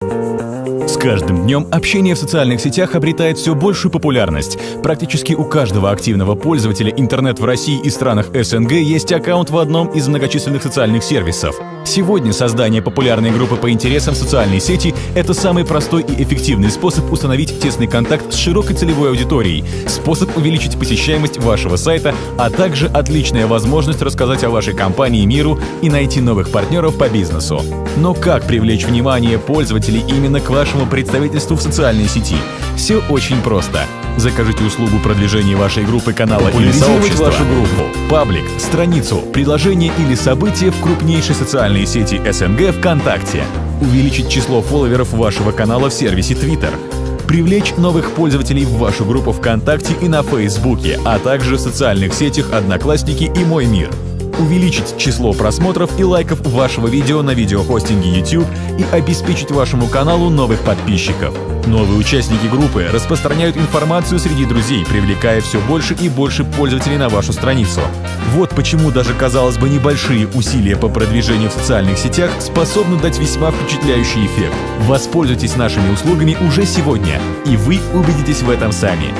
Música С каждым днем общение в социальных сетях обретает все большую популярность. Практически у каждого активного пользователя интернет в России и странах СНГ есть аккаунт в одном из многочисленных социальных сервисов. Сегодня создание популярной группы по интересам в социальной сети – это самый простой и эффективный способ установить тесный контакт с широкой целевой аудиторией, способ увеличить посещаемость вашего сайта, а также отличная возможность рассказать о вашей компании миру и найти новых партнеров по бизнесу. Но как привлечь внимание пользователей именно к вашему представительству в социальной сети? Все очень просто. Закажите услугу продвижения вашей группы, канала или сообщества, вашу группу, паблик, страницу, приложение или событие в крупнейшей социальной сети СНГ ВКонтакте. Увеличить число фолловеров вашего канала в сервисе Twitter. Привлечь новых пользователей в вашу группу ВКонтакте и на Фейсбуке, а также в социальных сетях Одноклассники и Мой мир увеличить число просмотров и лайков вашего видео на видеохостинге YouTube и обеспечить вашему каналу новых подписчиков. Новые участники группы распространяют информацию среди друзей, привлекая все больше и больше пользователей на вашу страницу. Вот почему даже, казалось бы, небольшие усилия по продвижению в социальных сетях способны дать весьма впечатляющий эффект. Воспользуйтесь нашими услугами уже сегодня, и вы убедитесь в этом сами.